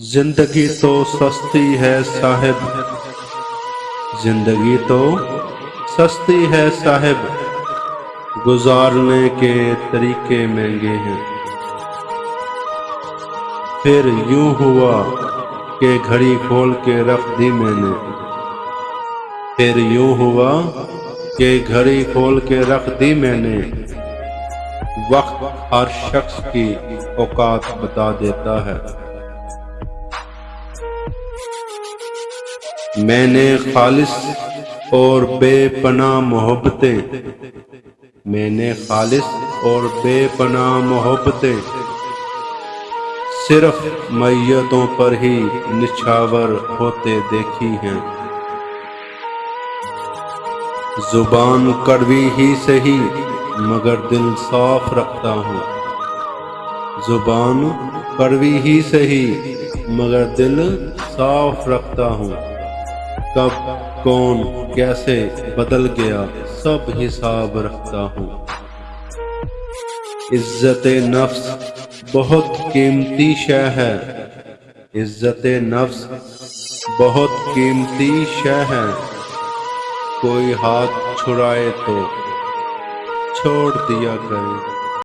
زندگی تو سستی ہے صاحب۔ زندگی تو سستی ہے صاحب۔ گزارنے کے طریقے مہنگے ہیں۔ پھر یوں ہوا کہ گھڑی کھول کے رکھ دی میں نے۔ پھر یوں ہوا کہ گھڑی کھول کے رکھ دی میں نے۔ وقت ہر شخص کی اوقات بتا دیتا ہے۔ میں نے خالص اور بے پناہ محبتیں، میں نے خالص اور بے پناہ محبتیں، صرف میتوں پر ہی نچھاور ہوتے دیکھی ہیں۔ زبان کڑوی ہی سہی مگر دل صاف رکھتا ہوں۔ زبان کڑوی ہی سہی مگر دل صاف رکھتا ہوں۔ کب، کون، کیسے بدل گیا، سب حساب رکھتا ہوں۔ عزت نفس بہت قیمتی شے ہے۔ عزت نفس بہت قیمتی شے ہے۔ کوئی ہاتھ چھڑائے تو چھوڑ دیا کرے۔